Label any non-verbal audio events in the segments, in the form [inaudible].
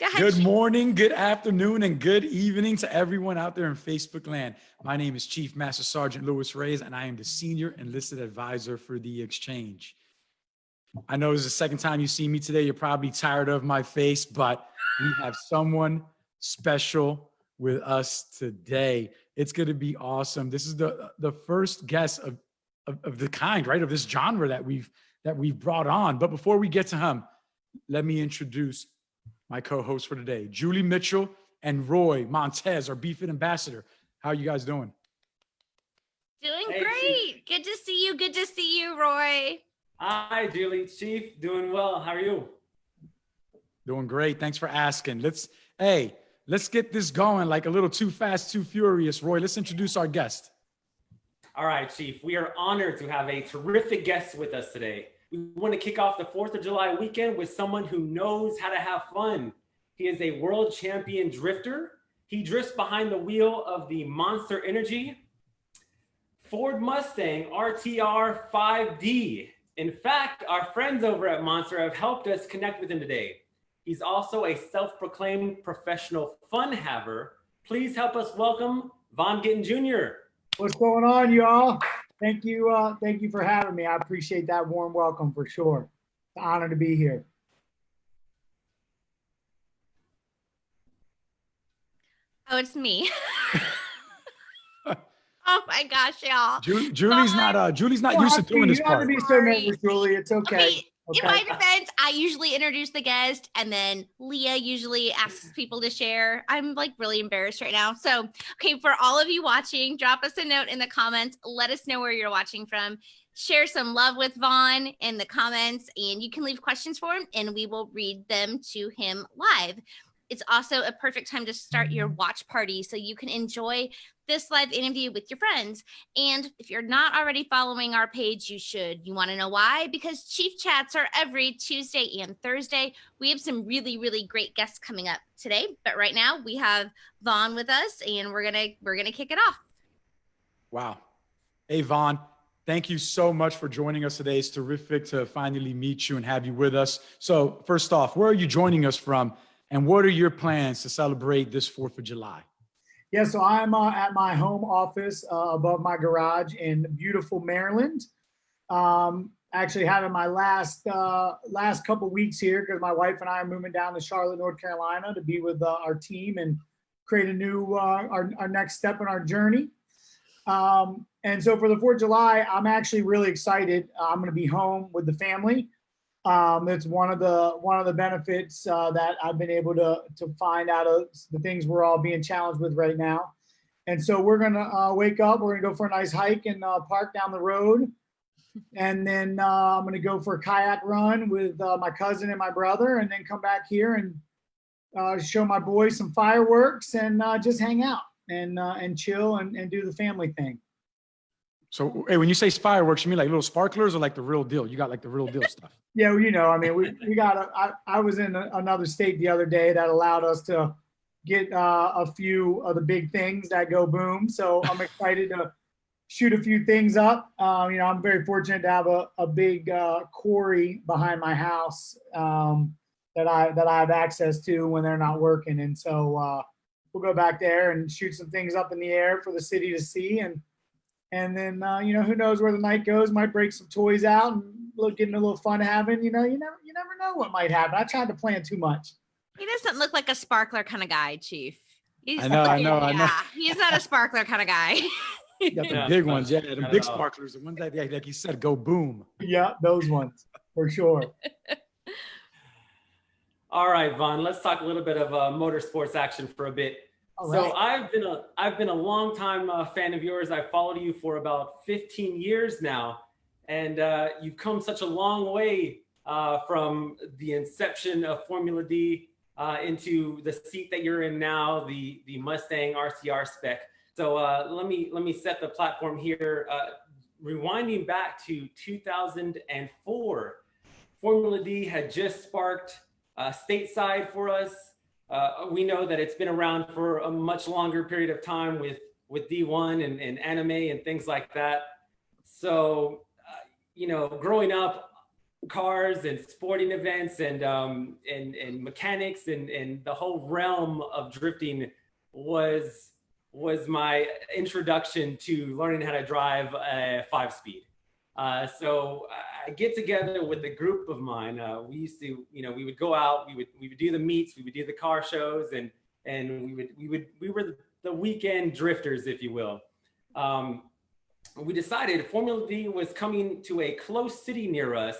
ahead, Good morning, good afternoon, and good evening to everyone out there in Facebook land. My name is Chief Master Sergeant Louis Reyes, and I am the Senior Enlisted Advisor for the Exchange. I know this is the second time you see me today. You're probably tired of my face, but we have someone special with us today. It's going to be awesome. This is the the first guest of, of, of the kind, right? Of this genre that we've that we've brought on. But before we get to him, let me introduce my co-hosts for today. Julie Mitchell and Roy Montez, our BFIT ambassador. How are you guys doing? Doing Hey, Chief. great. Good to see you. Good to see you, Roy. Hi, Julie, Chief. Doing well. How are you? Doing great. Thanks for asking. Let's, hey, let's get this going like a little too fast, too furious. Roy, let's introduce our guest. All right, Chief. We are honored to have a terrific guest with us today. We want to kick off the 4th of July weekend with someone who knows how to have fun. He is a world champion drifter. He drifts behind the wheel of the Monster Energy Ford Mustang RTR 5D. In fact, our friends over at Monster have helped us connect with him today. He's also a self-proclaimed professional fun haver. Please help us welcome Vaughn Gittin Jr. What's going on, y'all? Thank you. Uh, thank you for having me. I appreciate that warm welcome for sure. It's an honor to be here. Oh, it's me. [laughs] [laughs] oh my gosh, y'all. Ju- Julie's not, uh, Julie's not You used to have doing this don't have to part. be so Sorry. nervous, Julie. It's okay. Okay, in my defense, I usually introduce the guest and then Leah usually asks people to share. I'm like really embarrassed right now. So, okay, for all of you watching, drop us a note in the comments. Let us know where you're watching from. Share some love with Vaughn in the comments, and you can leave questions for him, and we will read them to him live. It's also a perfect time to start your watch party so you can enjoy this live interview with your friends. And if you're not already following our page, you should. You want to know why? Because Chief Chats are every Tuesday and Thursday. We have some really, really great guests coming up today. But right now we have Vaughn with us and we're gonna we're gonna kick it off. Wow. Hey, Vaughn, thank you so much for joining us today. It's terrific to finally meet you and have you with us. So first off, where are you joining us from? And what are your plans to celebrate this 4th of July? Yeah, so I'm uh, at my home office uh, above my garage in beautiful Maryland. Um, actually having my last uh, last couple weeks here because my wife and I are moving down to Charlotte, North Carolina to be with uh, our team and create a new uh, our, our next step in our journey. Um, and so for the 4th of July, I'm actually really excited. I'm going to be home with the family. Um, it's one of the one of the benefits uh, that I've been able to to find out of the things we're all being challenged with right now. And so we're gonna uh, wake up. We're gonna go for a nice hike and uh, park down the road, and then uh, I'm gonna go for a kayak run with uh, my cousin and my brother, and then come back here and uh, show my boys some fireworks and just hang out and and chill and, and do the family thing. So, hey, when you say fireworks, you mean like little sparklers or like the real deal? You got like the real deal stuff. Yeah, well, you know, I mean, we, we got, a, I, I was in a- another state the other day that allowed us to get uh, a few of the big things that go boom. So I'm excited to shoot a few things up. Um, you know, I'm very fortunate to have a, a big uh, quarry behind my house um, that I, that I have access to when they're not working. And so uh, we'll go back there and shoot some things up in the air for the city to see. And, and then, uh, you know, who knows where the night goes, might break some toys out and look, getting a little fun having, you know, you never, you never know what might happen. I tried to plan too much. He doesn't look like a sparkler kind of guy, Chief. He's I know, I know, I know. yeah, he's not a sparkler kind of guy. You got the Yeah, big not- ones, yeah, the big sparklers, the ones that, yeah, like you said, go boom. Yeah, those ones for sure. [laughs] All right, Vaughn, let's talk a little bit of uh, motorsports action for a bit. All so right. I've been a I've been a long time uh, fan of yours. I've followed you for about 15 years now, and uh, you've come such a long way uh, from the inception of Formula D uh, into the seat that you're in now, the the Mustang RTR spec. So uh, let me let me set the platform here. Uh, rewinding back to 2004, Formula D had just sparked uh, stateside for us. Uh, we know that it's been around for a much longer period of time with with D1 and, and anime and things like that. So, uh, you know, growing up, cars and sporting events and um, and and mechanics and and the whole realm of drifting was was my introduction to learning how to drive a five speed. Uh, so get together with a group of mine. Uh, we used to, you know, we would go out, we would we would do the meets, we would do the car shows, and and we would we would we were the weekend drifters, if you will. Um, we decided Formula D was coming to a close city near us,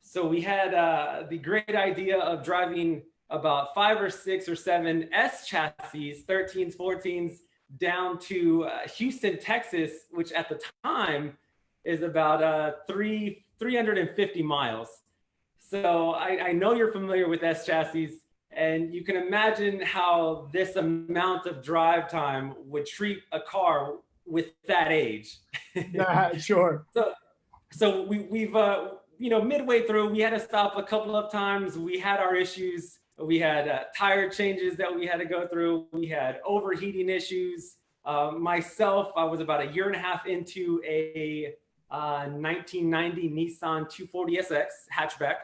so we had uh, the great idea of driving about five or six or seven S chassis, 13s, 14s, down to uh, Houston, Texas, which at the time is about uh, three 350 miles. So I, I know you're familiar with S chassis, and you can imagine how this amount of drive time would treat a car with that age. [laughs] yeah, sure. So, so we, we've, uh, you know, midway through, we had to stop a couple of times. We had our issues. We had uh, tire changes that we had to go through. We had overheating issues. Uh, myself, I was about a year and a half into a 1990 uh, Nissan 240SX hatchback.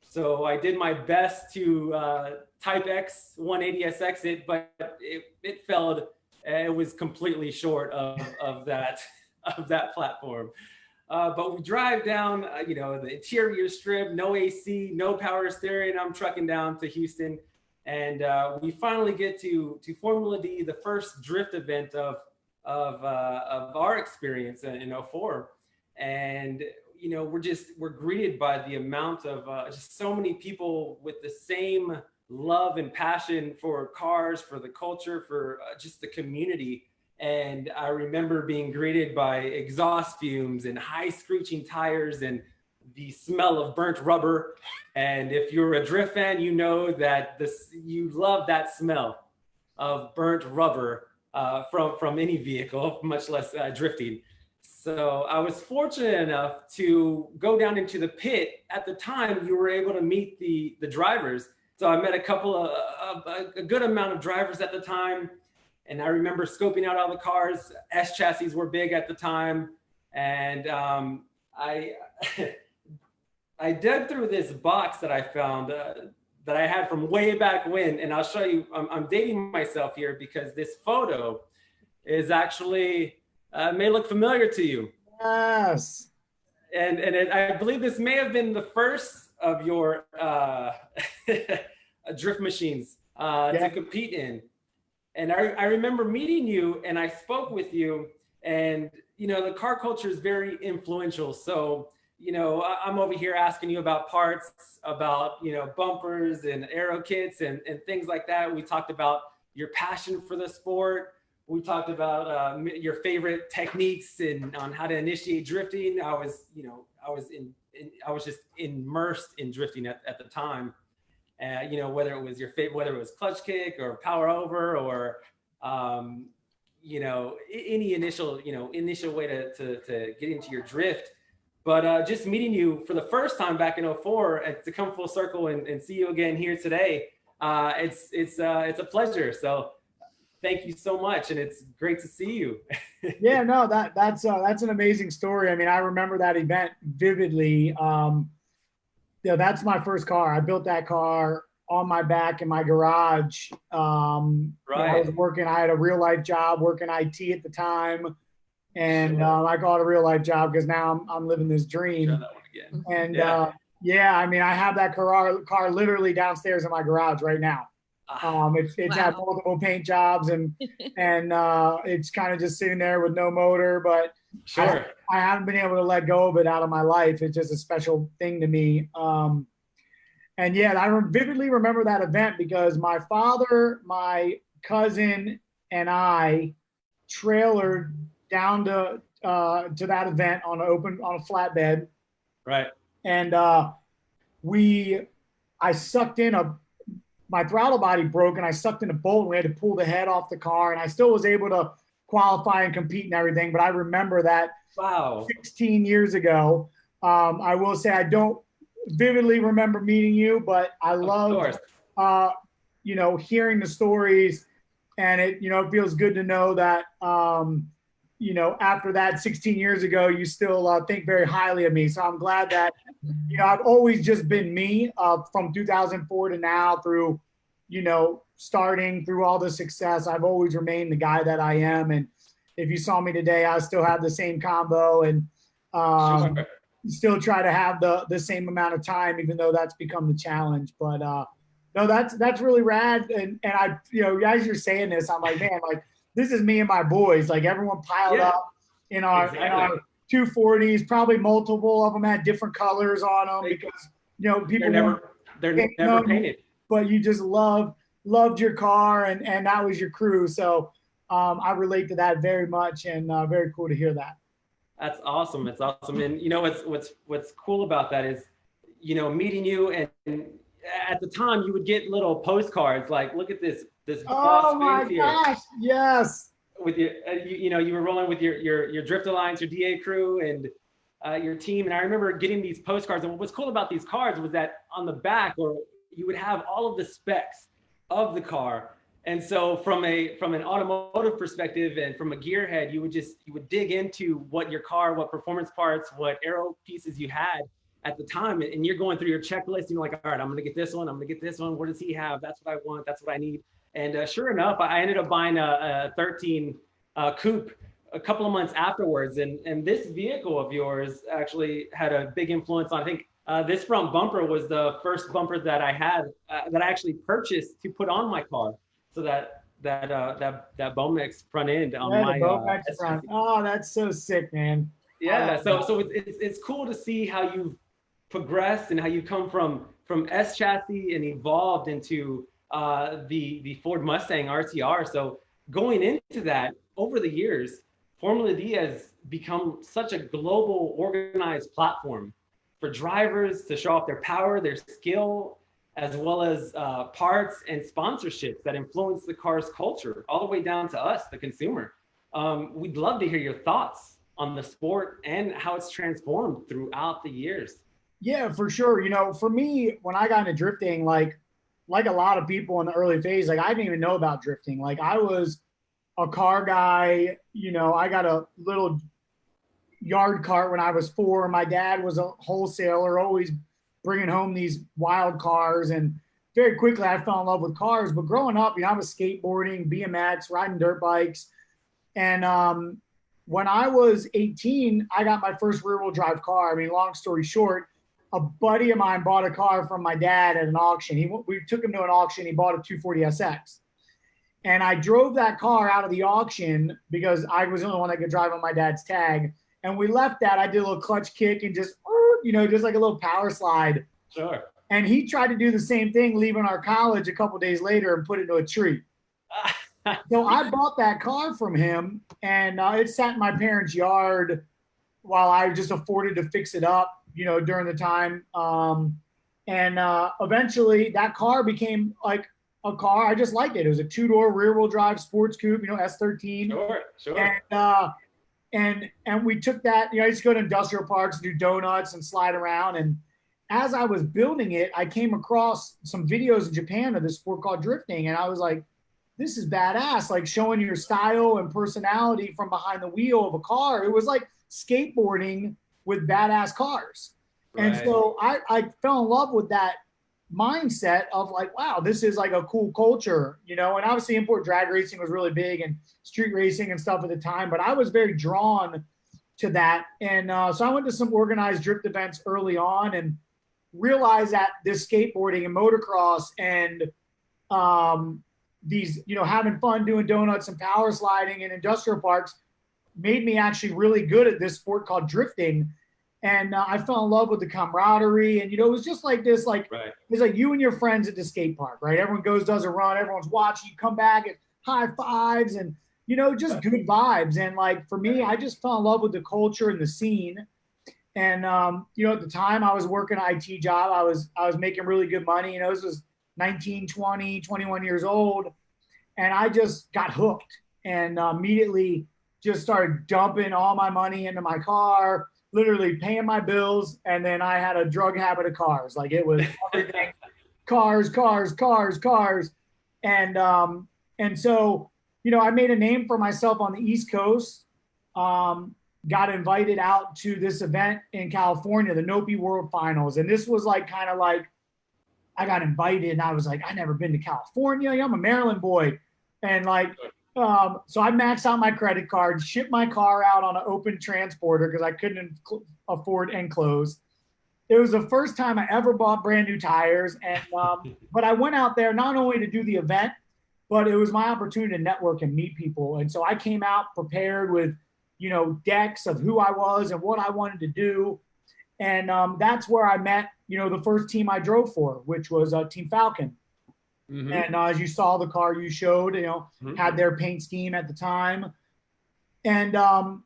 So I did my best to uh, Type X 180SX it, but it, it failed. It was completely short of, of that [laughs] of that platform. Uh, but we drive down, uh, you know, the interior strip, no AC, no power steering. I'm trucking down to Houston, and uh, we finally get to to Formula D, the first drift event of of uh, of our experience in, in 04 and you know we're just we're greeted by the amount of uh, just so many people with the same love and passion for cars for the culture for uh, just the community. And i remember being greeted by exhaust fumes and high screeching tires and the smell of burnt rubber. And if you're a drift fan you know that this you love that smell of burnt rubber uh, from from any vehicle much less uh, drifting so I was fortunate enough to go down into the pit. At the time, you were able to meet the, the drivers. So I met a couple of, of a good amount of drivers at the time. And I remember scoping out all the cars. S chassis were big at the time. And um, I, [laughs] I dug through this box that I found uh, that I had from way back when. And I'll show you, I'm, I'm dating myself here because this photo is actually uh, may look familiar to you. Yes. And, and it, I believe this may have been the first of your uh, [laughs] drift machines uh, yeah. to compete in. And I, I remember meeting you and I spoke with you and, you know, the car culture is very influential. So, you know, I'm over here asking you about parts, about, you know, bumpers and aero kits and, and things like that. We talked about your passion for the sport we talked about uh, your favorite techniques and on how to initiate drifting. I was, you know, I was in, in I was just immersed in drifting at, at the time. Uh, you know, whether it was your favorite, whether it was clutch kick or power over or, um, you know, any initial, you know, initial way to, to, to get into your drift. But uh, just meeting you for the first time back in 04 and to come full circle and, and see you again here today, uh, it's, it's, uh, it's a pleasure. So thank you so much and it's great to see you. [laughs] Yeah no that that's uh, that's an amazing story. I mean i remember that event vividly. Um you know that's my first car. I built that car on my back in my garage. Um right. You know, i was working i had a real life job working it at the time and sure. um, i call it a real life job because now I'm, I'm living this dream. And yeah. uh yeah i mean i have that car car literally downstairs in my garage right now um, it's it's wow. had multiple paint jobs and [laughs] and uh, it's kind of just sitting there with no motor, but sure. I, I, haven't been able to let go of it out of my life. It's just a special thing to me. Um, and yeah, I vividly remember that event because my father, my cousin, and I trailered down to uh, to that event on an open on a flatbed. Right. And uh, we, I sucked in a my throttle body broke and I sucked in a bolt and we had to pull the head off the car and I still was able to qualify and compete and everything. But I remember that wow 16 years ago. Um, I will say I don't vividly remember meeting you, but I love uh, you know, hearing the stories and it, you know, it feels good to know that um, you know, after that 16 years ago, you still uh, think very highly of me. So I'm glad that, you know, I've always just been me uh, from 2004 to now through, you know, starting through all the success. I've always remained the guy that I am. And if you saw me today, I still have the same combo and um, [laughs] still try to have the, the same amount of time, even though that's become the challenge. But uh, no, that's, that's really rad. And, and I, you know, as you're saying this, I'm like, man, like, this is me and my boys. Like everyone piled yeah. up in our exactly. in our 240s. Probably multiple of them had different colors on them because you know people they're never they're never them, painted. But you just love loved your car and and that was your crew. So um, I relate to that very much and uh, very cool to hear that. That's awesome. It's awesome. And you know what's what's what's cool about that is, you know, meeting you and, and at the time you would get little postcards like, look at this this oh my gosh, yes. With your, uh, you, you, know, you were rolling with your your your Drift Alliance, your DA crew, and uh, your team. And I remember getting these postcards. And what's cool about these cards was that on the back, or you would have all of the specs of the car. And so from a from an automotive perspective and from a gearhead, you would just you would dig into what your car, what performance parts, what aero pieces you had at the time, and you're going through your checklist. And you're like, all right, I'm gonna get this one. I'm gonna get this one. What does he have? That's what I want. That's what I need. And uh, sure enough, I ended up buying a, a 13 uh, coupe a couple of months afterwards. And, and this vehicle of yours actually had a big influence on, I think uh, this front bumper was the first bumper that I had, uh, that I actually purchased to put on my car. So that, that, uh, that, that Bowmix front end on yeah, my, uh, front. Oh, that's so sick, man. Yeah. So, so it's, it's, it's cool to see how you've progressed and how you come from, from S chassis and evolved into uh, the the Ford Mustang RTR. So going into that over the years, Formula D has become such a global organized platform for drivers to show off their power, their skill, as well as uh, parts and sponsorships that influence the car's culture, all the way down to us, the consumer. Um, we'd love to hear your thoughts on the sport and how it's transformed throughout the years. Yeah, for sure. You know, for me, when I got into drifting, like like a lot of people in the early phase, like I didn't even know about drifting. Like I was a car guy, you know, I got a little yard cart when I was four. My dad was a wholesaler, always bringing home these wild cars. And very quickly I fell in love with cars. But growing up, you know, I was skateboarding, BMX, riding dirt bikes. And um, when I was 18, I got my first rear wheel drive car. I mean, long story short, a buddy of mine bought a car from my dad at an auction. He we took him to an auction. He bought a 240SX, and I drove that car out of the auction because I was the only one that could drive on my dad's tag. And we left that. I did a little clutch kick and just you know just like a little power slide. Sure. And he tried to do the same thing, leaving our college a couple days later and put it into a tree. [laughs] so I bought that car from him, and uh, it sat in my parents' yard while I just afforded to fix it up you know, during the time. Um, and uh, eventually that car became like a car. I just liked it. It was a two door rear wheel drive sports coupe, you know, S13. Sure, sure. And, uh, and, and we took that, you know, I used to go to industrial parks, and do donuts and slide around. And as I was building it, I came across some videos in Japan of this sport called drifting. And I was like, this is badass, like showing your style and personality from behind the wheel of a car. It was like skateboarding with badass cars. Right. And so I, I fell in love with that mindset of like, wow, this is like a cool culture, you know, and obviously import drag racing was really big and street racing and stuff at the time, but I was very drawn to that. And uh, so I went to some organized drift events early on and realized that this skateboarding and motocross and um, these, you know, having fun doing donuts and power sliding in industrial parks made me actually really good at this sport called drifting. And uh, I fell in love with the camaraderie. And, you know, it was just like this, like, right. it's like you and your friends at the skate park, right? Everyone goes, does a run, everyone's watching, you come back and high fives and, you know, just good vibes. And like, for me, I just fell in love with the culture and the scene. And, um, you know, at the time I was working an IT job, I was, I was making really good money. You know, this was 19, 20, 21 years old. And I just got hooked and uh, immediately just started dumping all my money into my car, literally paying my bills. And then I had a drug habit of cars. Like it was [laughs] everything cars, cars, cars, cars. And, um, and so, you know, I made a name for myself on the East Coast um, got invited out to this event in California, the Nopi World Finals. And this was like kind of like, I got invited and I was like, I never been to California. I'm a Maryland boy. And like, um, so I maxed out my credit card, shipped my car out on an open transporter because I couldn't afford enclosed. It was the first time I ever bought brand new tires. And, um, [laughs] but I went out there not only to do the event, but it was my opportunity to network and meet people. And so I came out prepared with, you know, decks of who I was and what I wanted to do. And um, that's where I met, you know, the first team I drove for, which was uh, Team Falken. Mm-hmm. And uh, as you saw, the car you showed, you know, mm-hmm. had their paint scheme at the time. And, um,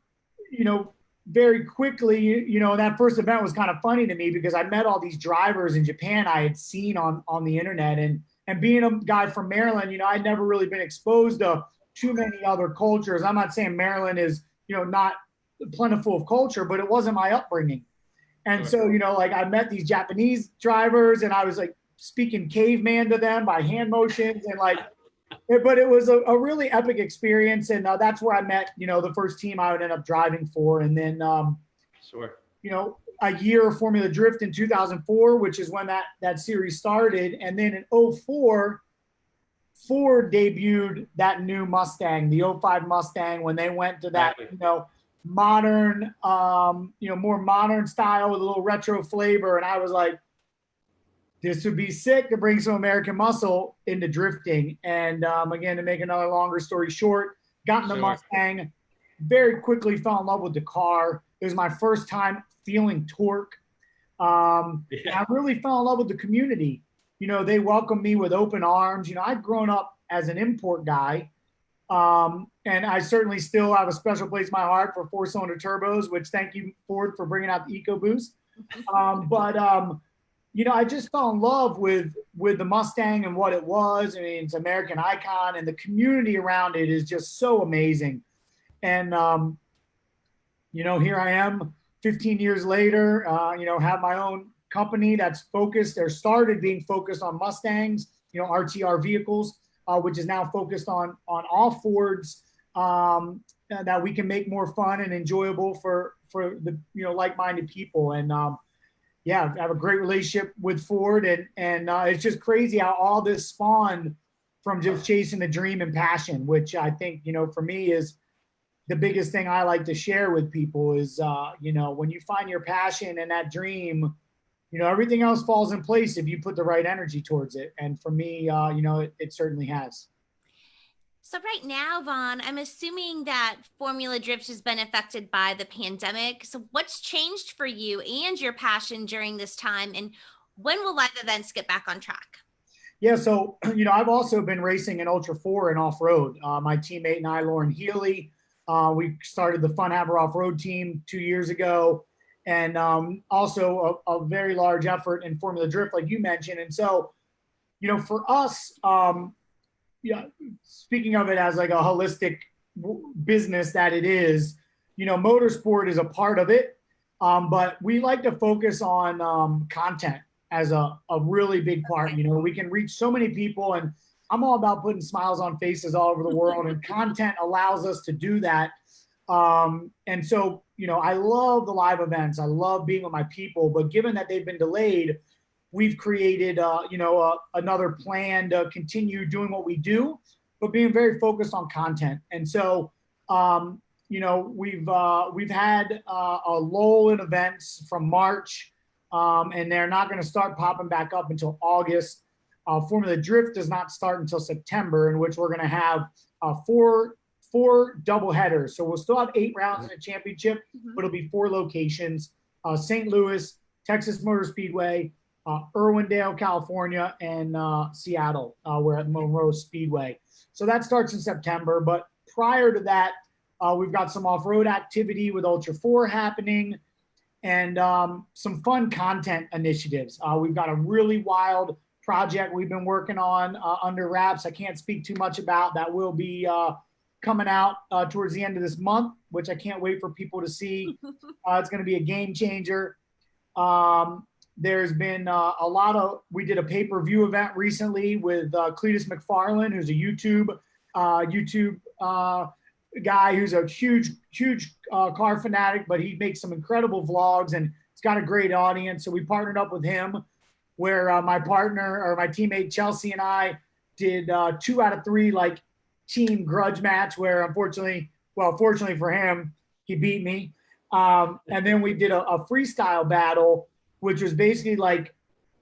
you know, very quickly, you know, that first event was kind of funny to me because I met all these drivers in Japan I had seen on on the internet, and and being a guy from Maryland, you know, I'd never really been exposed to too many other cultures. I'm not saying Maryland is, you know, not plentiful of culture, but it wasn't my upbringing. And so, you know, like I met these Japanese drivers and I was like speaking caveman to them by hand motions and like, but it was a, a really epic experience. And uh, that's where I met, you know, the first team I would end up driving for. And then, um, sure. you know, a year of Formula Drift in 2004, which is when that, that series started. And then in 04, Ford debuted that new Mustang, the 05 Mustang, when they went to that, you know, modern, um, you know, more modern style with a little retro flavor. And I was like, this would be sick to bring some American muscle into drifting. And um, again, to make another longer story short, got in the sure. Mustang, very quickly fell in love with the car. It was my first time feeling torque. Um, yeah. I really fell in love with the community. You know, they welcomed me with open arms. You know, I'd grown up as an import guy. Um, and I certainly still have a special place in my heart for four cylinder turbos, which thank you, Ford, for bringing out the EcoBoost. [laughs] Um, but, um, you know, I just fell in love with with the Mustang and what it was. I mean, it's American icon, and the community around it is just so amazing. And um, you know, here I am 15 years later, uh, you know, have my own company that's focused or started being focused on Mustangs, you know, RTR vehicles, uh, which is now focused on on all Fords um, that we can make more fun and enjoyable for for the you know like-minded people. And um, yeah, I have a great relationship with Ford, and and uh, it's just crazy how all this spawned from just chasing the dream and passion, which I think you know for me is the biggest thing I like to share with people is, uh, you know, when you find your passion and that dream, you know, everything else falls in place if you put the right energy towards it. And for me, uh, you know, it, it certainly has. So right now, Vaughn, I'm assuming that Formula Drift has been affected by the pandemic. So what's changed for you and your passion during this time? And when will live events get back on track? Yeah, so, [clears throat] you know, I've also been racing in Ultra 4 and off-road. Uh, my teammate and I, Loren Healy, uh, we started the Fun Haver off-road team two years ago, and um, also a, a, very large effort in Formula Drift, like you mentioned. And so, you know, for us, um, yeah, speaking of it as like a holistic business that it is, you know, motorsport is a part of it, um, but we like to focus on um, content as a, a really big part. You know, we can reach so many people and I'm all about putting smiles on faces all over the world, and content allows us to do that. Um, and so, you know, I love the live events. I love being with my people, but given that they've been delayed, we've created, uh, you know, uh, another plan to continue doing what we do, but being very focused on content. And so, um, you know, we've uh, we've had uh, a lull in events from March, um, and they're not going to start popping back up until August. Uh, Formula Drift does not start until September, in which we're going to have uh, four four double headers. So we'll still have eight rounds in a championship, mm-hmm. but it'll be four locations: uh, St. Louis, Texas Motor Speedway, uh, Irwindale, California, and uh, Seattle. Uh, we're at Monroe Speedway. So that starts in September. But prior to that, uh, we've got some off-road activity with Ultra Four happening, and um, some fun content initiatives. Uh, we've got a really wild project we've been working on uh, under wraps. I can't speak too much about. That will be uh, coming out uh, towards the end of this month, which I can't wait for people to see. [laughs] Uh, it's going to be a game changer. Um, there's been uh, a lot of, we did a pay-per-view event recently with uh, Cleetus McFarland, who's a YouTube, YouTube guy who's a huge, huge uh, car fanatic, but he makes some incredible vlogs and it's got a great audience. So we partnered up with him, where uh, my partner or my teammate Chelsea and I did uh, two out of three like team grudge match, where unfortunately, well, fortunately for him, he beat me. Um, and then we did a, a, freestyle battle, which was basically like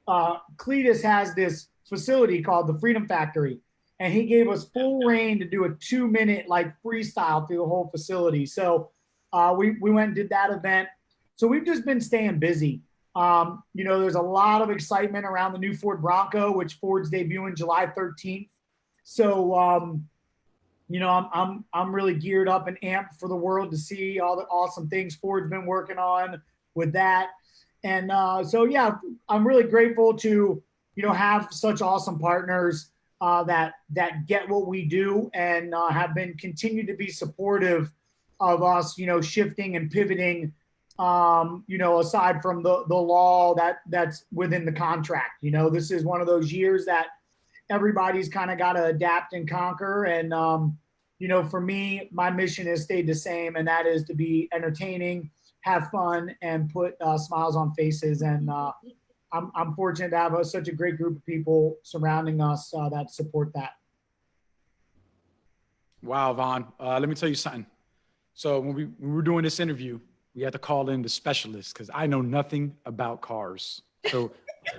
uh, Cleetus has this facility called the Freedom Factory and he gave us full reign to do a two minute like freestyle through the whole facility. So uh, we we went and did that event. So we've just been staying busy. Um, you know, there's a lot of excitement around the new Ford Bronco, which Ford's debuting July 13th. So um, you know, I'm I'm I'm really geared up and amped for the world to see all the awesome things Ford's been working on with that. And uh, so yeah, I'm really grateful to you know have such awesome partners uh, that that get what we do and uh, have been continued to be supportive of us, you know, shifting and pivoting. Um, you know, aside from the the law that that's within the contract, you know, this is one of those years that everybody's kind of got to adapt and conquer. And um, you know, for me, my mission has stayed the same, and that is to be entertaining, have fun, and put uh, smiles on faces. And uh, I'm, I'm fortunate to have a, such a great group of people surrounding us uh, that support that. Wow, Vaughn. Uh, let me tell you something. So when we, when we were doing this interview, we had to call in the specialist because I know nothing about cars. So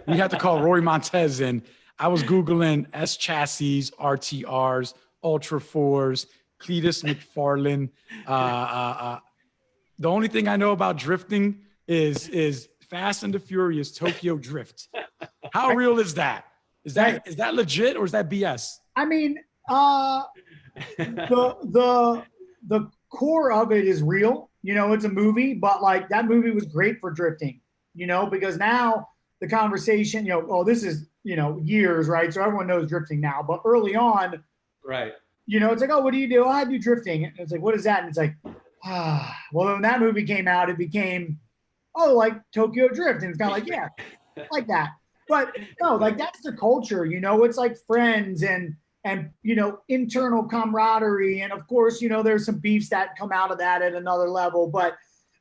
we had to call Rory Montez in. I was Googling S chassis, RTRs, Ultra Fours, Cleetus McFarland. Uh, uh, uh, the only thing I know about drifting is is Fast and the Furious Tokyo Drift. How [laughs] real is that? Is that is that legit or is that BS? I mean, uh, the the the core of it is real. You know, it's a movie, but like that movie was great for drifting. You know, because now the conversation, you know, oh, this is you know years, right? So everyone knows drifting now, but early on, right? You know, it's like, oh, what do you do? Oh, I do drifting. And it's like, what is that? And it's like, [sighs] well, when that movie came out, it became oh, like Tokyo Drift. And it's kind of like, yeah, [laughs] like that. But no, like that's the culture, you know, it's like friends and, and, you know, internal camaraderie. And of course, you know, there's some beefs that come out of that at another level, but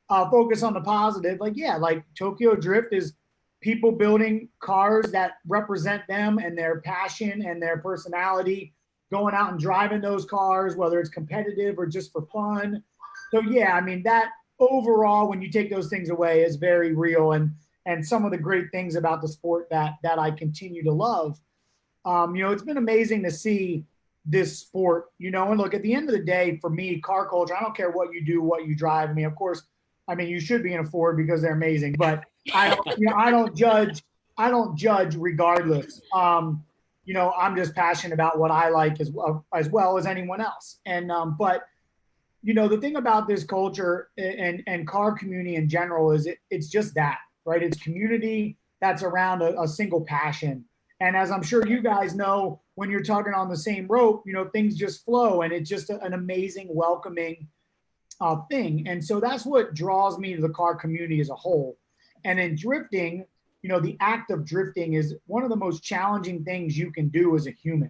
uh, focus on the positive. Like, yeah, like Tokyo Drift is people building cars that represent them and their passion and their personality, going out and driving those cars, whether it's competitive or just for fun. So yeah, I mean that overall, when you take those things away, is very real and and some of the great things about the sport that that I continue to love. Um, you know, it's been amazing to see this sport. You know, and look at the end of the day, for me, car culture. I don't care what you do, what you drive. I mean, of course, I mean you should be in a Ford because they're amazing, but I don't, you know, I don't judge. I don't judge regardless. Um, you know, I'm just passionate about what I like as well as well as anyone else. And um, but you know, the thing about this culture and, and car community in general is it, it's just that, right? It's community that's around a, a single passion. And as I'm sure you guys know, when you're talking on the same rope, you know, things just flow and it's just a, an amazing, welcoming uh, thing. And so that's what draws me to the car community as a whole. And in drifting, you know, the act of drifting is one of the most challenging things you can do as a human.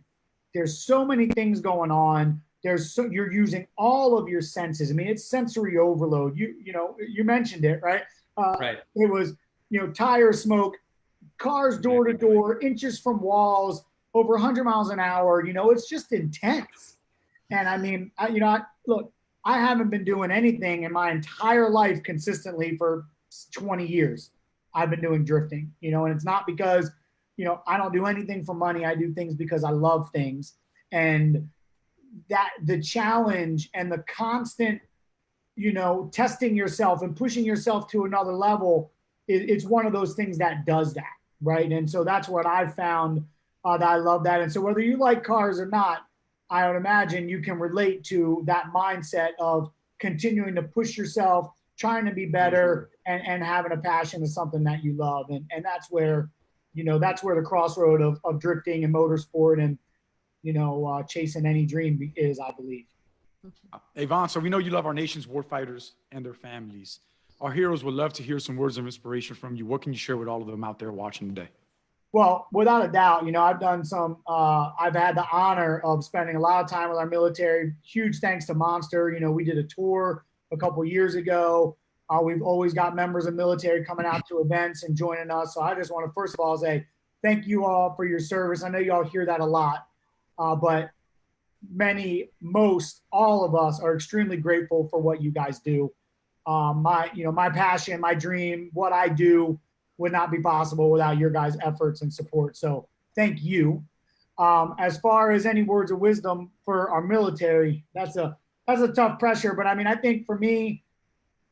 There's so many things going on there's so you're using all of your senses. I mean, it's sensory overload. You you know you mentioned it right. Uh, right. It was you know tire smoke, cars door to door, inches from walls, over 100 miles an hour. You know, it's just intense. And I mean, I, you know, I, look, I haven't been doing anything in my entire life consistently for 20 years. I've been doing drifting, you know, and it's not because, you know, I don't do anything for money. I do things because I love things. And that the challenge and the constant, you know, testing yourself and pushing yourself to another level, it, it's one of those things that does that, right? And so that's what I've found uh, that I love that. And so whether you like cars or not, I would imagine you can relate to that mindset of continuing to push yourself, trying to be better, and, and having a passion is something that you love. And, and that's where, you know, that's where the crossroad of, of drifting and motorsport and you know, uh, chasing any dream is, I believe. Avon, so we know you love our nation's warfighters and their families. Our heroes would love to hear some words of inspiration from you. What can you share with all of them out there watching today? Well, without a doubt, you know, I've done some, uh, I've had the honor of spending a lot of time with our military. Huge thanks to Monster. You know, we did a tour a couple years ago. Uh, we've always got members of military coming out to events and joining us. So I just want to, first of all, say thank you all for your service. I know you all hear that a lot, uh, but many, most, all of us are extremely grateful for what you guys do. Um, my, you know, my passion, my dream, what I do would not be possible without your guys' efforts and support. So thank you. Um, as far as any words of wisdom for our military, that's a that's a tough pressure. But I mean, I think for me,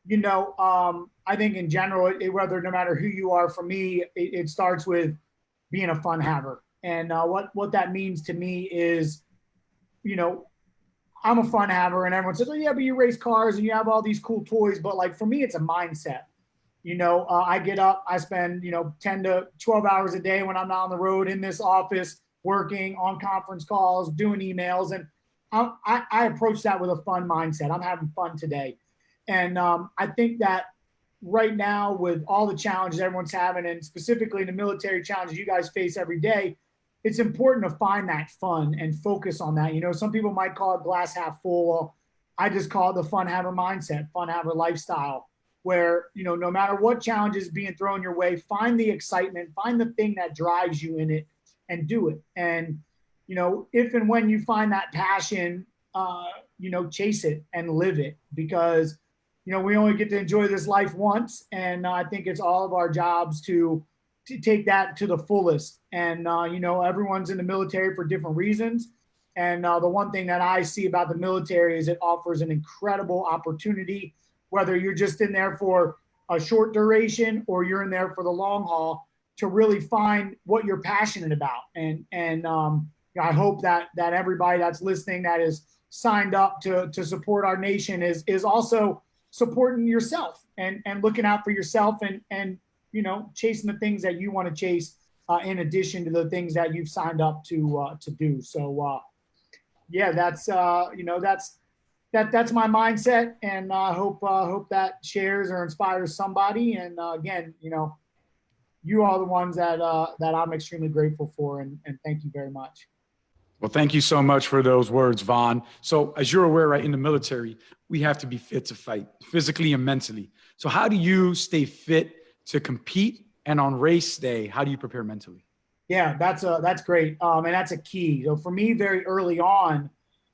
you know, um, I think in general, it, whether no matter who you are, for me, it, it starts with being a fun haver. And uh, what what that means to me is, you know, I'm a fun haver, and everyone says, "Oh yeah, but you race cars and you have all these cool toys." But like for me, it's a mindset. You know, uh, I get up, I spend, you know, 10 to 12 hours a day when I'm not on the road in this office, working on conference calls, doing emails. And I, I, I approach that with a fun mindset. I'm having fun today. And um, I think that right now, with all the challenges everyone's having, and specifically the military challenges you guys face every day, it's important to find that fun and focus on that. You know, some people might call it glass half full. Well, I just call it the fun haver mindset, fun haver lifestyle where you know no matter what challenge is being thrown your way find the excitement find the thing that drives you in it and do it and you know if and when you find that passion uh, you know chase it and live it because you know we only get to enjoy this life once and i think it's all of our jobs to to take that to the fullest and uh, you know everyone's in the military for different reasons and uh, the one thing that i see about the military is it offers an incredible opportunity whether you're just in there for a short duration or you're in there for the long haul to really find what you're passionate about. And and um, I hope that that everybody that's listening that is signed up to to support our nation is is also supporting yourself and and looking out for yourself and and you know chasing the things that you want to chase uh, in addition to the things that you've signed up to uh, to do. So uh, yeah, that's uh, you know that's that that's my mindset, and I uh, hope uh, hope that shares or inspires somebody. And uh, again, you know, you are the ones that uh, that I'm extremely grateful for, and, and thank you very much. Well, thank you so much for those words, Vaughn. So, as you're aware, right in the military, we have to be fit to fight, physically and mentally. So, how do you stay fit to compete? And on race day, how do you prepare mentally? Yeah, that's a that's great, um, and that's a key. So for me, very early on,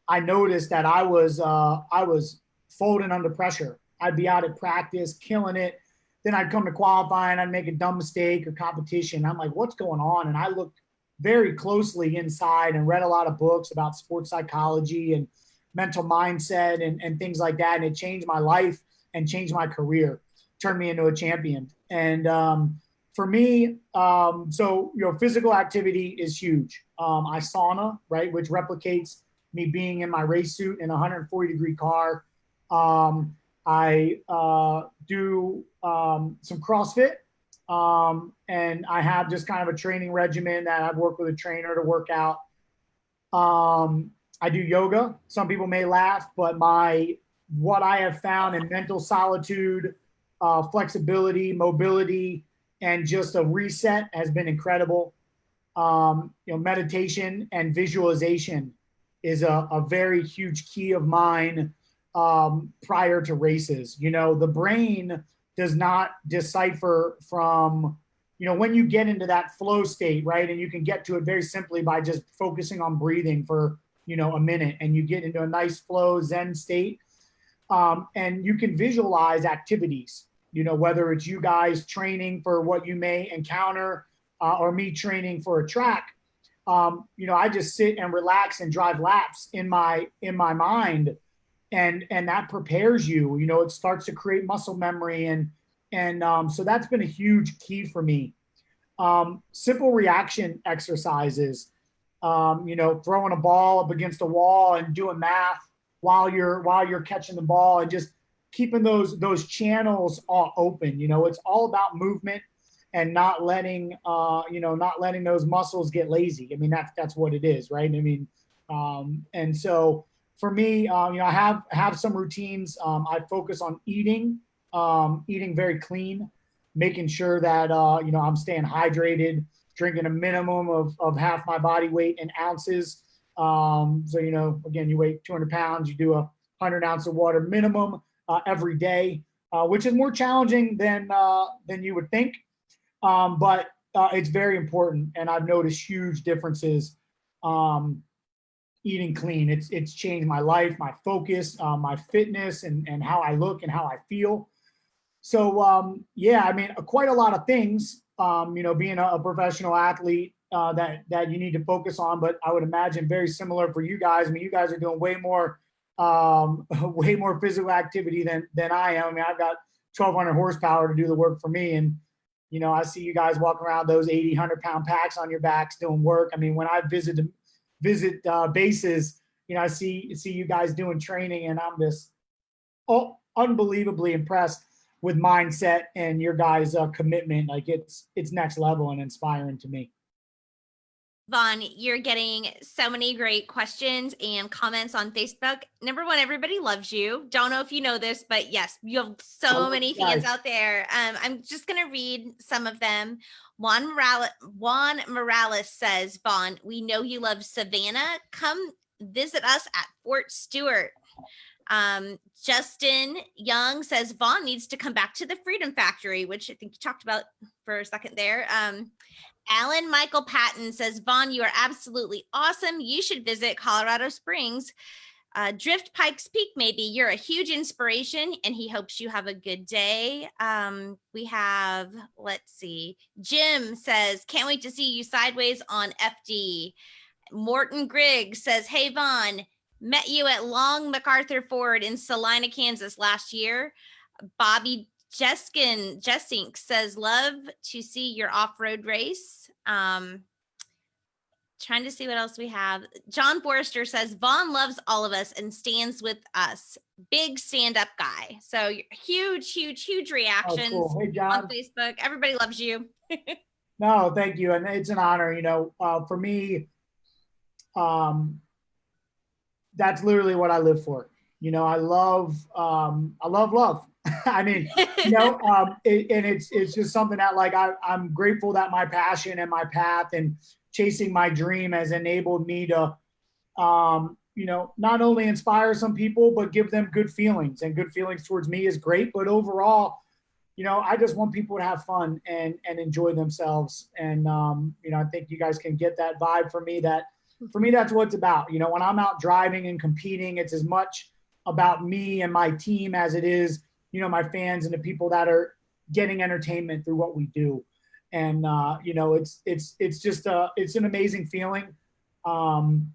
I noticed that I was uh, I was folding under pressure. I'd be out at practice, killing it. Then I'd come to qualify and I'd make a dumb mistake or competition. I'm like, what's going on? And I looked very closely inside and read a lot of books about sports psychology and mental mindset and, and things like that. And it changed my life and changed my career, turned me into a champion. And um, for me, um, so your know, physical activity is huge. Um, I sauna, right, which replicates me being in my race suit in a 140 degree car. Um, I uh, do um, some CrossFit, um, and I have just kind of a training regimen that I've worked with a trainer to work out. Um, I do yoga. Some people may laugh, but my what I have found in mental solitude, uh, flexibility, mobility, and just a reset has been incredible. Um, you know, meditation and visualization is a, a very huge key of mine um, prior to races. You know, the brain does not decipher from, you know, when you get into that flow state, right? And you can get to it very simply by just focusing on breathing for, you know, a minute and you get into a nice flow Zen state. Um, and you can visualize activities, you know, whether it's you guys training for what you may encounter uh, or me training for a track um, you know, I just sit and relax and drive laps in my in my mind, and and that prepares you. You know, it starts to create muscle memory, and and um, so that's been a huge key for me. Um, simple reaction exercises. Um, you know, throwing a ball up against a wall and doing math while you're while you're catching the ball, and just keeping those those channels all open. You know, it's all about movement and not letting uh, you know not letting those muscles get lazy. I mean that's that's what it is, right? I mean, um, and so for me, um, you know, I have have some routines. Um, I focus on eating, um, eating very clean, making sure that uh, you know I'm staying hydrated, drinking a minimum of, of half my body weight in ounces. Um, so, you know, again, you weigh 200 pounds, you do a 100 ounce of water minimum every day, uh, which is more challenging than, uh, than you would think. Um, but uh, it's very important. And I've noticed huge differences um, eating clean. It's, it's changed my life, my focus, uh, my fitness and, and how I look and how I feel. So um, yeah, I mean, quite a lot of things, um, you know, being a, a professional athlete uh, that, that you need to focus on, but I would imagine very similar for you guys. I mean, you guys are doing way more, um, [laughs] way more physical activity than, than I am. I mean, I've got 1200 horsepower to do the work for me. And, you know, I see you guys walking around those 80, 100 pound packs on your backs doing work. I mean, when I visit, visit uh, bases, you know, I see, see you guys doing training and I'm just oh, unbelievably impressed with mindset and your guys' uh, commitment. Like it's it's next level and inspiring to me. Vaughn, you're getting so many great questions and comments on Facebook. Number one, everybody loves you. Don't know if you know this, but yes, you have so oh, many fans out there. Um, I'm just going to read some of them. Juan Morales, Juan Morales says, Vaughn, we know you love Savannah. Come visit us at Fort Stewart. Um, Justin Young says Vaughn needs to come back to the Freedom Factory, which I think you talked about for a second there. Um, Alan Michael Patton says, Vaughn, you are absolutely awesome. You should visit Colorado Springs. Uh, Drift Pikes Peak, maybe you're a huge inspiration and he hopes you have a good day. Um, we have, let's see, Jim says, can't wait to see you sideways on FD. Morton Griggs says, hey, Vaughn, Met you at Long MacArthur Ford in Salina, Kansas last year. Bobby Jeskin Jessink says, love to see your off-road race. Um, trying to see what else we have. John Forrester says, Vaughn loves all of us and stands with us. Big stand-up guy. So huge, huge, huge reactions oh, cool. hey, on Facebook. Everybody loves you. [laughs] no, thank you. And it's an honor, you know, uh, for me, um, that's literally what I live for. You know, I love, um, I love love. [laughs] I mean, you know, [laughs] um, it, and it's, it's just something that like, I, I'm grateful that my passion and my path and chasing my dream has enabled me to, um, you know, not only inspire some people, but give them good feelings and good feelings towards me is great. But overall, you know, I just want people to have fun and, and enjoy themselves. And, um, you know, I think you guys can get that vibe from me that, for me, that's what it's about. You know, when I'm out driving and competing, it's as much about me and my team as it is, you know, my fans and the people that are getting entertainment through what we do. And, uh, you know, it's, it's, it's just, a, it's an amazing feeling. Um,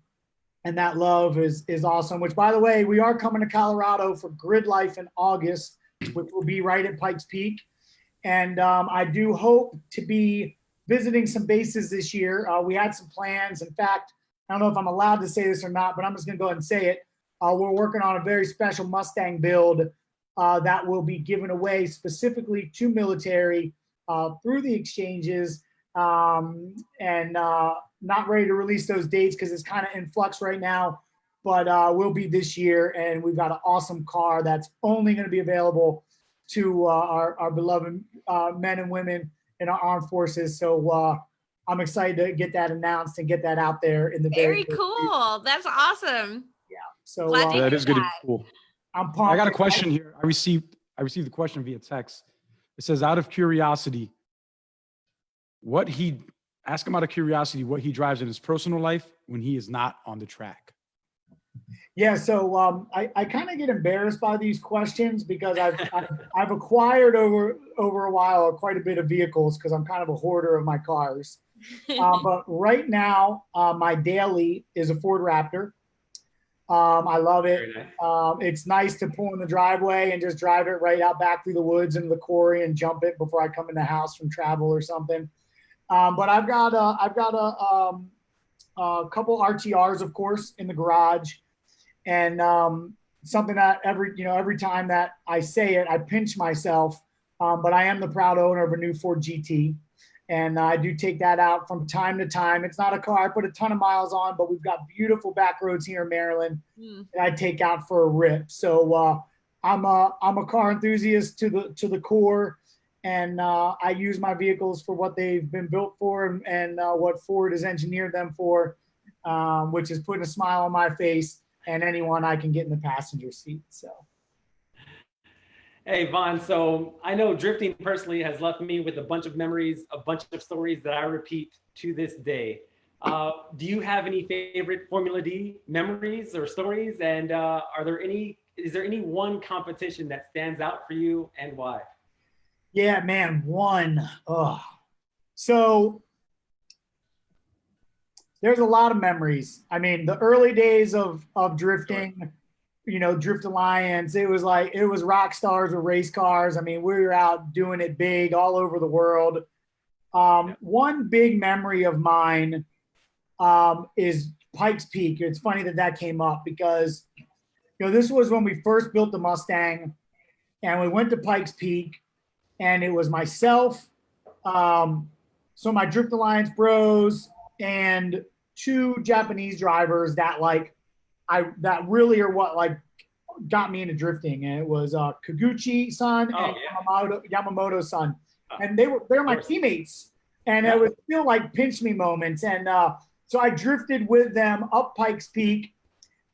and that love is, is awesome, which by the way, we are coming to Colorado for Grid Life in August, which will be right at Pikes Peak. And um, I do hope to be visiting some bases this year. Uh, we had some plans. In fact, I don't know if I'm allowed to say this or not, but I'm just gonna go ahead and say it. Uh, we're working on a very special Mustang build uh, that will be given away specifically to military uh, through the exchanges um, and uh, not ready to release those dates because it's kind of in flux right now, but uh, will be this year. And we've got an awesome car that's only gonna be available to uh, our, our beloved men and women in our armed forces. So I'm excited to get that announced and get that out there in the very, very cool. That's awesome. Yeah. So uh, that is be Cool. I'm pumped. I got a question here. I received I received the question via text. It says, out of curiosity, what he ask him out of curiosity what he drives in his personal life when he is not on the track. Yeah, so um, I, I kind of get embarrassed by these questions because I've, [laughs] I've, I've acquired over over a while quite a bit of vehicles because I'm kind of a hoarder of my cars. Um, [laughs] but right now, uh, my daily is a Ford Raptor. Um, I love it. Nice. Um, it's nice to pull in the driveway and just drive it right out back through the woods into the quarry and jump it before I come in the house from travel or something. Um, but I've got a, I've got a, um, a couple RTRs, of course, in the garage, and um, something that every you know every time that I say it, I pinch myself. Um, but I am the proud owner of a new Ford GT. And I do take that out from time to time. It's not a car I put a ton of miles on, but we've got beautiful back roads here in Maryland mm. that I take out for a rip. So uh, I'm a I'm a car enthusiast to the to the core, and uh, I use my vehicles for what they've been built for and, and uh, what Ford has engineered them for, um, which is putting a smile on my face and anyone I can get in the passenger seat. So. Hey, Vaughn. So I know drifting personally has left me with a bunch of memories, a bunch of stories that I repeat to this day. Uh, do you have any favorite Formula D memories or stories? And uh, are there any, is there any one competition that stands out for you and why? Yeah, man, one. Oh. So there's a lot of memories. I mean, the early days of of drifting, you know, Drift Alliance, it was like it was rock stars with race cars. I mean, we were out doing it big all over the world. Um, one big memory of mine um, is Pikes Peak. It's funny that that came up because, you know, this was when we first built the Mustang, and we went to Pikes Peak, and it was myself, um, so my Drift Alliance bros, and two Japanese drivers that like I that really are what like got me into drifting, and it was uh, Kaguchi-san Oh, and yeah. Yamamoto Yamamoto-san, Oh. and they were they're my teammates, and Yeah. it was still like pinch me moments, and uh, so I drifted with them up Pikes Peak,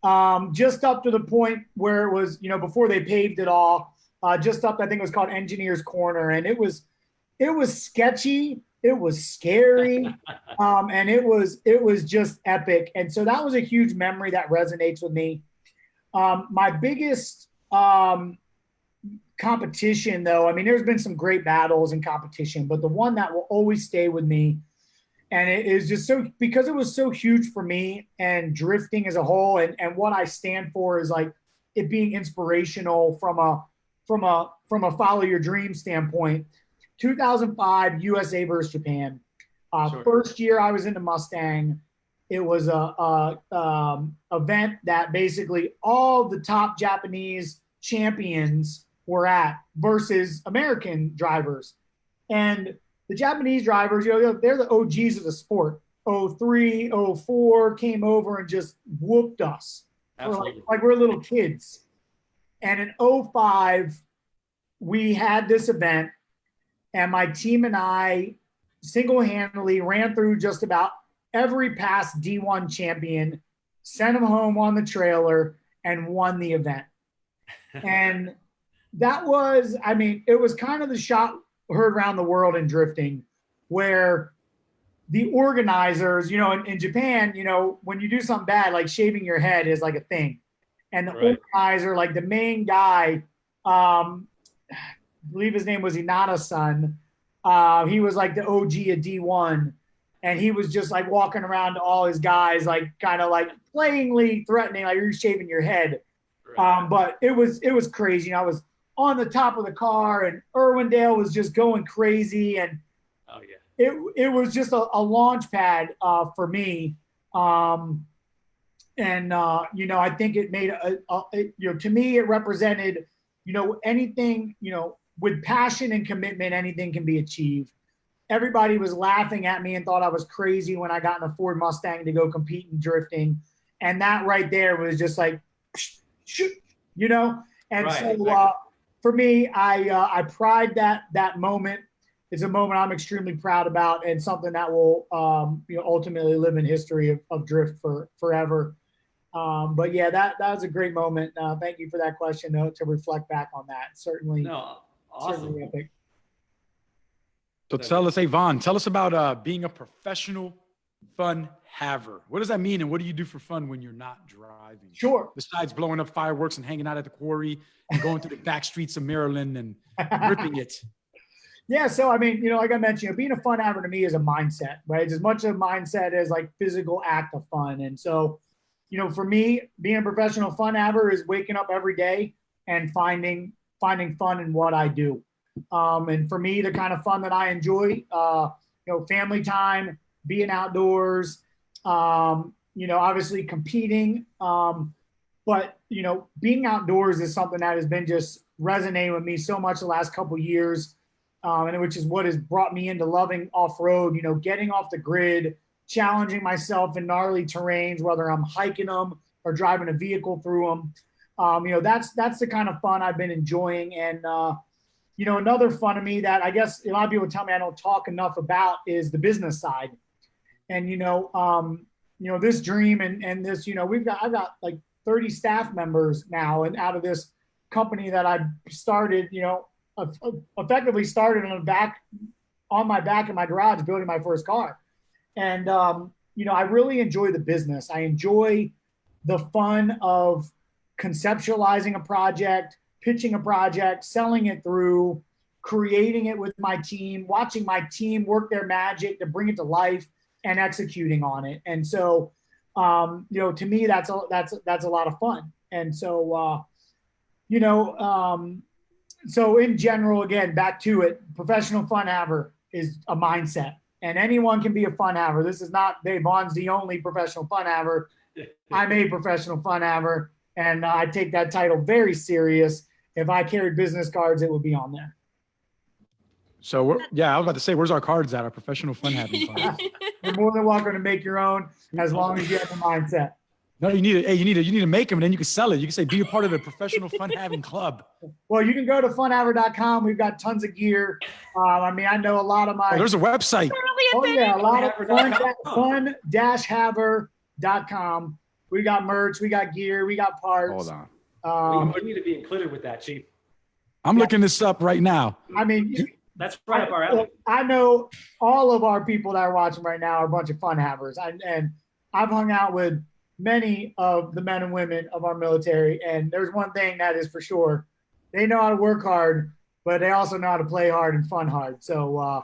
um, just up to the point where it was you know before they paved it all, uh, just up I think it was called Engineers Corner, and it was it was sketchy, it was scary [laughs] um, and it was it was just epic. And so that was a huge memory that resonates with me. Um, my biggest um, competition though i mean there's been some great battles and competition but the one that will always stay with me and it is just so because it was so huge for me and drifting as a whole and, and what i stand for is like it being inspirational from a from a from a follow your dream standpoint 2005 usa versus japan uh, Sure. First year I was in the Mustang, it was a, a um, event that basically all the top Japanese champions were at versus American drivers, and the Japanese drivers, you know, they're the OGs of the sport. 03, 04 came over and just whooped us. We're like, like we're little kids. And in 05, we had this event, and my team and I single-handedly ran through just about every past D1 champion, sent them home on the trailer, and won the event. [laughs] and that was, I mean, it was kind of the shot heard around the world in drifting, where the organizers, you know, in, in Japan, you know, when you do something bad, like shaving your head is like a thing. And the Right. organizer, like the main guy, um, I believe his name was Inada-san. Uh, he was like the OG of D1. And he was just like walking around to all his guys, like kind of like playingly threatening, like you're shaving your head. Um, but it was it was crazy. I was on the top of the car, and Irwindale was just going crazy, and oh yeah. it it was just a, a launch pad uh, for me. Um, and uh, you know, I think it made a, a it, you know to me it represented you know anything you know with passion and commitment anything can be achieved. Everybody was laughing at me and thought I was crazy when I got in a Ford Mustang to go compete in drifting, and that right there was just like, [sniffs] you know. And Right, so exactly. uh, for me, I uh, I pride that that moment it's a moment I'm extremely proud about and something that will um, you know ultimately live in history of, of drift for forever. Um, but yeah, that that was a great moment. Uh, thank you for that question to, to reflect back on that. Certainly, No, awesome. epic. So tell us, hey Vaughn, tell us about uh, being a professional fun haver. What does that mean, and what do you do for fun when you're not driving? Sure. Besides blowing up fireworks and hanging out at the quarry and going through the [laughs] back streets of Maryland and ripping it. Yeah, so I mean, you know, like I mentioned, you know, being a fun haver to me is a mindset, right? It's as much a mindset as like physical act of fun. And so, you know, for me, being a professional fun haver is waking up every day and finding finding fun in what I do. Um, and for me, the kind of fun that I enjoy, uh, you know, family time, being outdoors, um, you know, obviously competing. Um, but you know, being outdoors is something that has been just resonating with me so much the last couple years um, and which is what has brought me into loving off-road. You know, getting off the grid, challenging myself in gnarly terrains, whether I'm hiking them or driving a vehicle through them. Um, you know, that's that's the kind of fun I've been enjoying, and uh, you know, another fun of me that I guess a lot of people tell me I don't talk enough about is the business side. And, you know, um, you know, this dream and, and this, you know, we've got, I've got like 30 staff members now and out of this company that I started, you know, effectively started on the back, on my back in my garage, building my first car. And, um, you know, I really enjoy the business. I enjoy the fun of conceptualizing a project, pitching a project, selling it through, creating it with my team, watching my team work their magic to bring it to life and executing on it. And so, um, you know, to me, that's a, that's, that's a lot of fun. And so, uh, you know, um, so in general, again, back to it, professional fun haver is a mindset and anyone can be a fun haver. This is not Dave Vaughn's the only professional fun haver. [laughs] I'm a professional fun haver and I take that title very serious. If I carried business cards, it would be on there. So we're, yeah, I was about to say, where's our cards at? Our professional fun having cards. [laughs] You're more than welcome to make your own as long as you have the mindset. No, you need to, hey, you need to, you need to make them and then you can sell it. You can say, be a part of the professional fun having club. Well, you can go to funhaver.com. We've got tons of gear. Um, I mean, I know a lot of my. Oh, there's a website. Oh yeah, a lot of fun, fun-haver.com. We got merch, we got gear, we got parts. Hold on. Um, we need to be included with that, Chief. I'm looking this up right now. I mean, That's right up our alley. I know all of our people that are watching right now are a bunch of fun havers. And, and I've hung out with many of the men and women of our military. And there's one thing that is for sure. They know how to work hard, but they also know how to play hard and fun hard. So uh,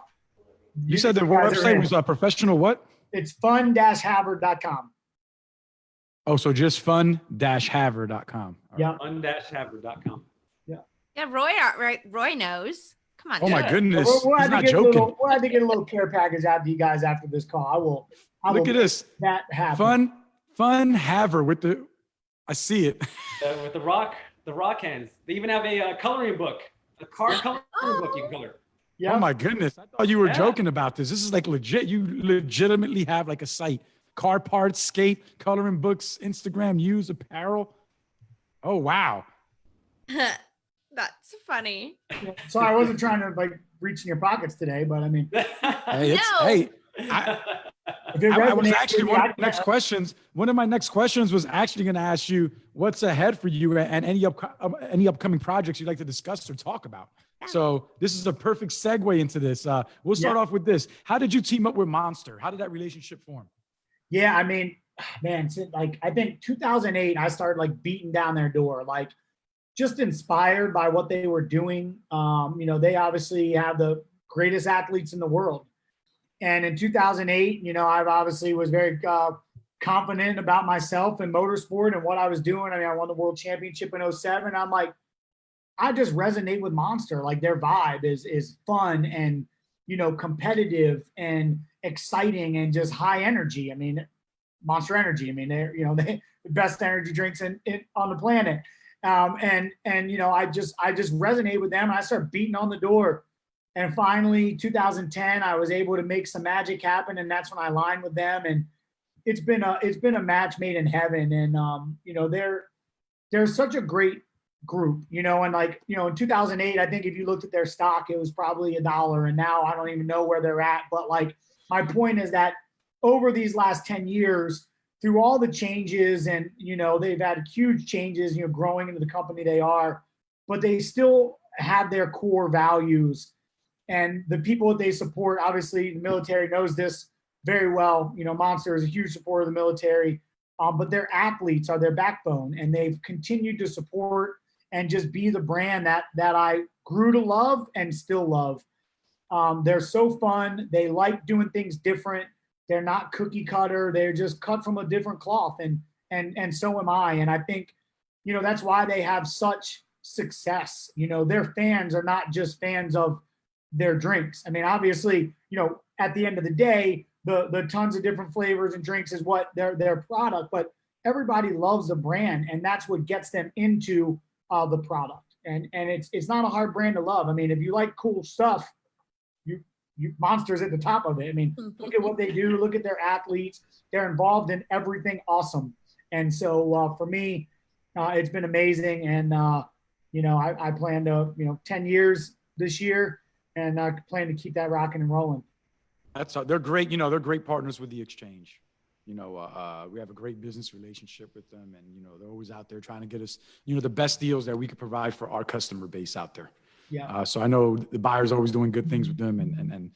You said the website was a professional what? it's fun-haver.com. Oh, so just fun-haver.com. Yeah. Un-haver.com. Yeah, Roy, Roy, Roy knows. Come on. Oh my Yeah. goodness. We'll, we'll He's have to not get a joking. little, we'll have to get a little care package out to you guys after this call. I will. I will Look at this. That happen. Fun, fun haver with the, I see it. [laughs] Uh, with the rock, the rock hands. They even have a uh, coloring book, a card [gasps] coloring book you can color. Yeah. Oh my goodness. I thought you were Yeah. joking about this. This is like legit. You legitimately have like a site, car parts, skate, coloring books, Instagram, use apparel. Oh, wow. [laughs] That's funny. [laughs] So I wasn't trying to like reach in your pockets today, but I mean, [laughs] Hey, it's, No. hey, I, I, I was actually one of the next questions. One of my next questions was actually going to ask you what's ahead for you and any up, any upcoming projects you'd like to discuss or talk about. So this is a perfect segue into this. Uh, we'll start Yeah. off with this. How did you team up with Monster? How did that relationship form? Yeah, I mean, [sighs] man, like I think 2008, I started like beating down their door, like just inspired by what they were doing. Um, you know, they obviously have the greatest athletes in the world. And in 2008, you know, I obviously was very uh, confident about myself in motorsport and what I was doing. I mean, I won the world championship in 07. I'm like, I just resonate with Monster. Like their vibe is is fun and you know competitive and exciting and just high energy. I mean, Monster Energy. I mean, they're you know [laughs] they the best energy drinks in, in on the planet. Um, and and you know I just I just resonate with them. I start beating on the door. And finally, 2010, I was able to make some magic happen, and that's when I aligned with them. And it's been a it's been a match made in heaven. And um, you know they're they're such a great group, you know, and like, you know, in 2008, I think if you looked at their stock, it was probably a dollar. And now I don't even know where they're at. But like, my point is that over these last 10 years, through all the changes and, you know, they've had huge changes, you know, growing into the company they are, but they still have their core values and the people that they support. Obviously, the military knows this very well. You know, Monster is a huge supporter of the military. Um, but their athletes are their backbone and they've continued to support and just be the brand that that I grew to love and still love. Um, they're so fun. They like doing things different. They're not cookie cutter. They're just cut from a different cloth, and and and so am I. And I think, you know, that's why they have such success. You know, their fans are not just fans of their drinks. I mean, obviously, you know, at the end of the day, the the tons of different flavors and drinks is what their their product, but everybody loves the brand, and that's what gets them into uh, the product. And and it's it's not a hard brand to love. I mean, if you like cool stuff, monsters at the top of it. I mean, [laughs] look at what they do. Look at their athletes. They're involved in everything awesome. And so uh, for me, uh, it's been amazing. And uh, you know, I, I plan to you know, ten years this year and uh, plan to keep that rocking and rolling. That's uh, they're great. You know, they're great partners with the exchange. You know, uh, uh, we have a great business relationship with them, and you know, they're always out there trying to get us, you know, the best deals that we could provide for our customer base out there. Yeah. Uh, so I know the buyer's always doing good things with them, and and and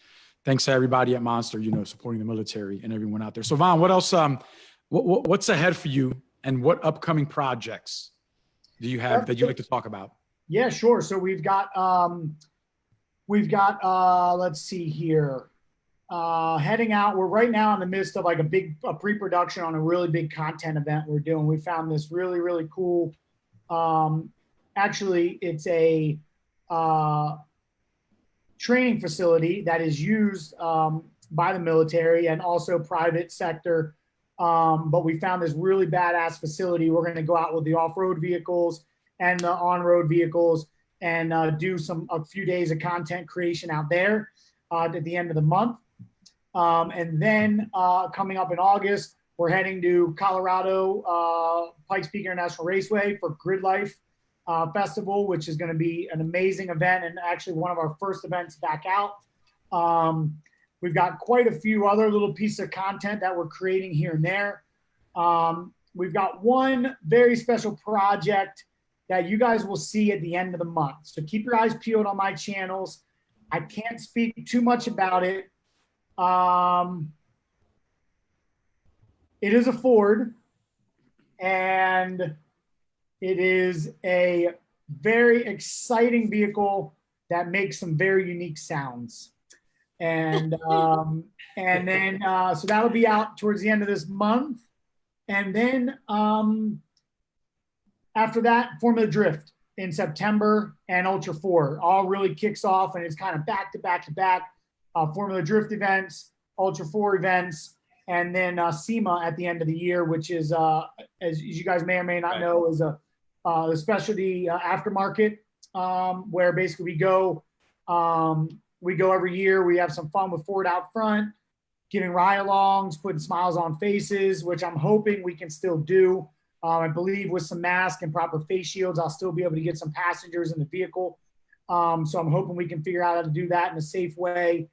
thanks to everybody at Monster, you know, supporting the military and everyone out there. So Vaughn, what else? Um, what, what what's ahead for you, and what upcoming projects do you have that you like to talk about? Yeah, sure. So we've got um, we've got uh, let's see here. Uh, heading out, we're right now in the midst of like a big a pre-production on a really big content event we're doing. We found this really really cool. Um, actually, it's a uh, training facility that is used um, by the military and also private sector. Um, but we found this really badass facility. We're going to go out with the off-road vehicles and the on-road vehicles and uh, do some a few days of content creation out there uh, at the end of the month. Um, and then uh, coming up in August, we're heading to Colorado uh, Pikes Peak International Raceway for Grid Life uh, Festival, which is going to be an amazing event and actually one of our first events back out. Um, we've got quite a few other little pieces of content that we're creating here and there. Um, we've got one very special project that you guys will see at the end of the month. So keep your eyes peeled on my channels. I can't speak too much about it. Um, it is a Ford and it is a very exciting vehicle that makes some very unique sounds. And [laughs] um, and then uh, so that'll be out towards the end of this month. And then um, after that, Formula Drift in September and Ultra 4 all really kicks off and it's kind of back to back to back uh, Formula Drift events, Ultra 4 events, and then uh, SEMA at the end of the year, which is, uh, as, as you guys may or may not Right. know, is a, uh, a specialty uh, aftermarket um, where basically we go, um, we go every year. We have some fun with Ford out front, giving ride-alongs, putting smiles on faces, which I'm hoping we can still do. Um, I believe with some masks and proper face shields, I'll still be able to get some passengers in the vehicle. Um, so I'm hoping we can figure out how to do that in a safe way.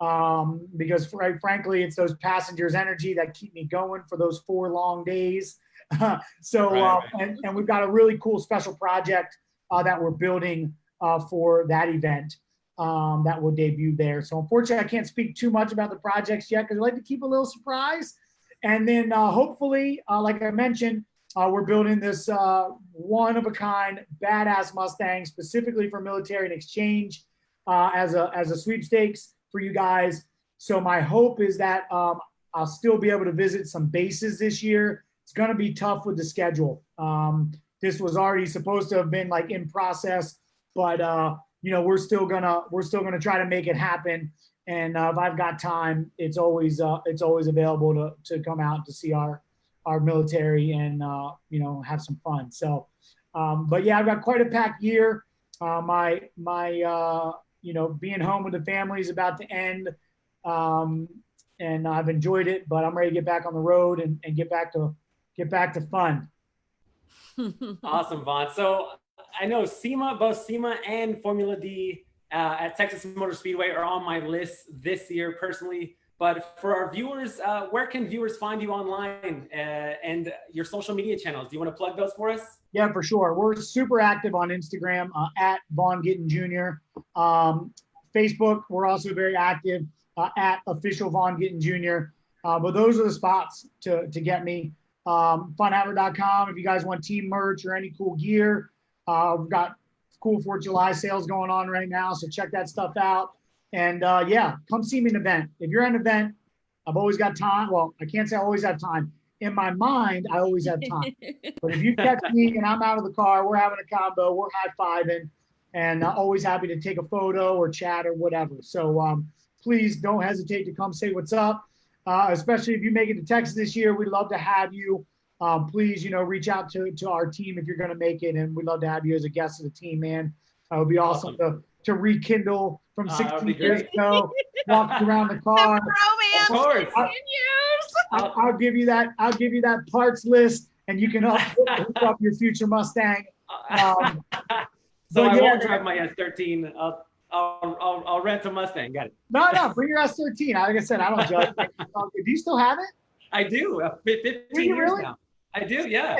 Um, because fr- frankly, it's those passengers' energy that keep me going for those four long days. [laughs] so, Right, uh, right. and, and we've got a really cool special project uh, that we're building uh, for that event um, that will debut there. So unfortunately, I can't speak too much about the projects yet because I like to keep a little surprise. And then uh, hopefully, uh, like I mentioned, uh, we're building this uh, one of a kind badass Mustang specifically for military and exchange uh, as a as a sweepstakes for you guys. So my hope is that um, I'll still be able to visit some bases this year. It's going to be tough with the schedule. Um, this was already supposed to have been like in process, but uh, you know we're still gonna we're still gonna try to make it happen. And uh, if I've got time, it's always uh, it's always available to to come out to see our our military and uh, you know have some fun. So, um, but yeah, I've got quite a packed year. Uh, my my uh, you know being home with the family is about to end, um, and I've enjoyed it. But I'm ready to get back on the road and, and get back to get back to fun. [laughs] Awesome, Vaughn. So I know SEMA, both SEMA and Formula D uh, at Texas Motor Speedway are on my list this year personally. But for our viewers, uh, where can viewers find you online uh, and your social media channels? Do you want to plug those for us? Yeah, for sure. We're super active on Instagram uh, at Vaughn Gittin Jr. Um, Facebook, we're also very active uh, at official Vaughn Gittin Jr. Uh, but those are the spots to, to get me. Um, funhaver.com if you guys want team merch or any cool gear. Uh, we've got cool 4th of July sales going on right now, so check that stuff out. And uh, yeah, come see me in an event. If you're at an event, I've always got time. Well, I can't say I always have time. In my mind, I always have time. [laughs] But if you catch me and I'm out of the car, we're having a combo, we're high fiving, and uh, always happy to take a photo or chat or whatever. So um, please don't hesitate to come say what's up. Uh, especially if you make it to Texas this year, we'd love to have you. Um, please, you know, reach out to, to our team if you're going to make it, and we'd love to have you as a guest of the team, man. Uh, it would be awesome, to, to rekindle from Uh, 16 be years great. ago, walk around the [laughs] the car. romance Of course. continues. I'll, I'll give you that. I'll give you that parts list, and you can hook, [laughs] hook up your future Mustang. [laughs] Um, so I yeah. won't drive my S13. I'll, I'll, I'll, I'll rent a Mustang. Got it. No, no, bring your S13. Like I said, I don't judge. [laughs] Do you still have it? I do. Uh, 15 Do you years really? now. I do. Yeah.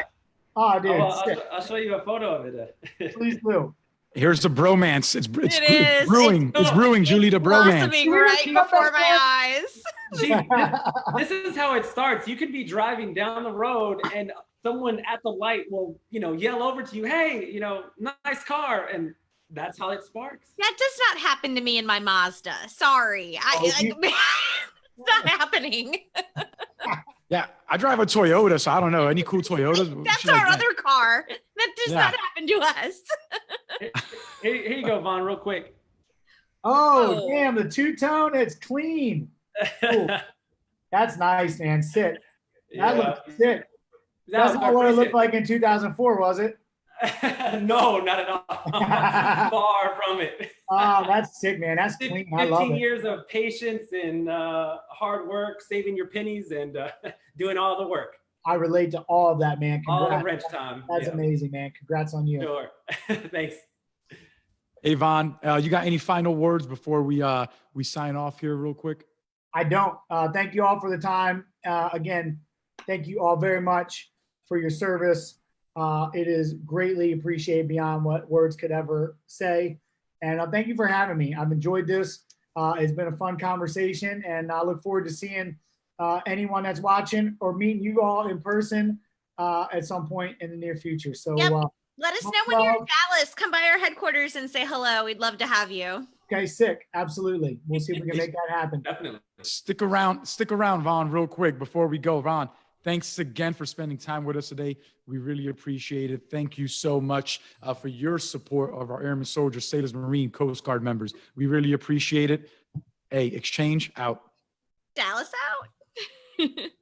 Oh, dude, I'll, I'll. I'll show you a photo of it. [laughs] please do. Here's the bromance. It's it's, It it's brewing. It's, It's brewing, Julie. The bromance. Blossoming right before my eyes. [laughs] See, this is how it starts. You could be driving down the road and someone at the light will, you know, yell over to you, "Hey, you know, nice car," and that's how it sparks. That does not happen to me in my Mazda. Sorry. I, Oh, I you- [laughs] it's not happening. [laughs] Yeah, I drive a Toyota, so I don't know any cool Toyotas. [laughs] That's Shit like our that. other car. That does Yeah. not happen to us. Here, here you go, Vaughn, real quick. oh, Oh. damn, the two tone, it's clean. Cool. That's nice, man. Sit. That Yeah. looks sick. No, That's not what it looked like in 2004, was it? It. [laughs] no, not at all. [laughs] Far from it. Oh, that's sick, man. That's clean. I love 15 it. years of patience and uh, hard work, saving your pennies and uh, [laughs] doing all the work, I relate to all of that, man. all the wrench time. That's Yeah, amazing, man. Congrats on you. Sure. Thanks. Avon, uh, you got any final words before we uh we sign off here, real quick? I don't. Uh, thank you all for the time. Uh, again, thank you all very much for your service. Uh, it is greatly appreciated beyond what words could ever say. And uh, thank you for having me. I've enjoyed this. Uh, it's been a fun conversation, and I look forward to seeing uh, anyone that's watching or meeting you all in person uh, at some point in the near future. So, Yep. uh, Let us know when you're in. Dallas. Come by our headquarters and say hello. We'd love to have you. okay, sick. Absolutely. We'll see if we can [laughs] make that happen. Definitely. Stick around, stick around, Vaughn, real quick before we go. Vaughn, thanks again for spending time with us today. We really appreciate it. Thank you so much uh, for your support of our Airmen, Soldiers, Sailors, Marine, Coast Guard members. We really appreciate it. Hey, exchange out. Dallas out. [laughs]